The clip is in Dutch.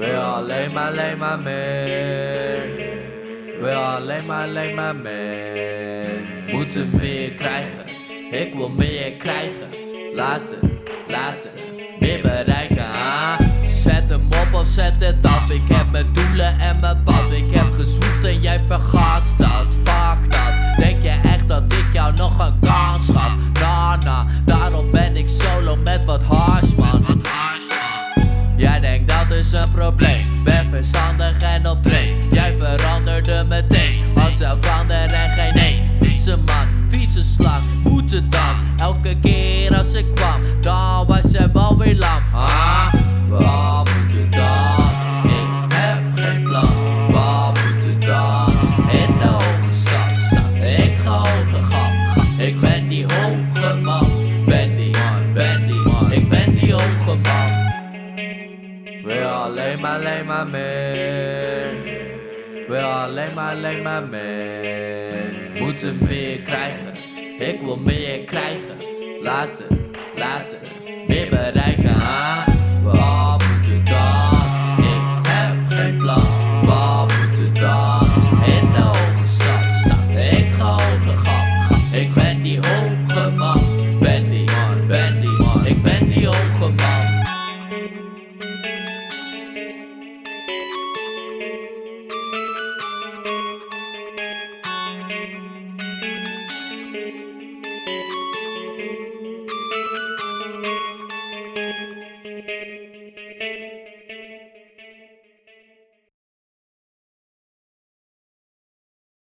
Wil alleen maar, alleen maar meer. Wil alleen maar, alleen maar meer. Moeten meer krijgen. Ik wil meer krijgen. Laten, laten, meer bereiken. Zet hem op of zet het slang. Moet het dan? Elke keer als ik kwam, dan was hij wel weer lam. Ah, wat moet het dan? Ik heb geen plan. Wat moet het dan? In de hoge stad staan. Ik ga hoger gaan. Ik ben die hoge man. Ben die, ben die. Ik ben die hoge man. Wil alleen maar, alleen maar meer. Wil alleen maar, alleen maar meer. Moeten meer krijgen. Ik wil meer krijgen. Laten, laten, meer bereiken. Ah, wat moet het dan? Ik heb geen plan.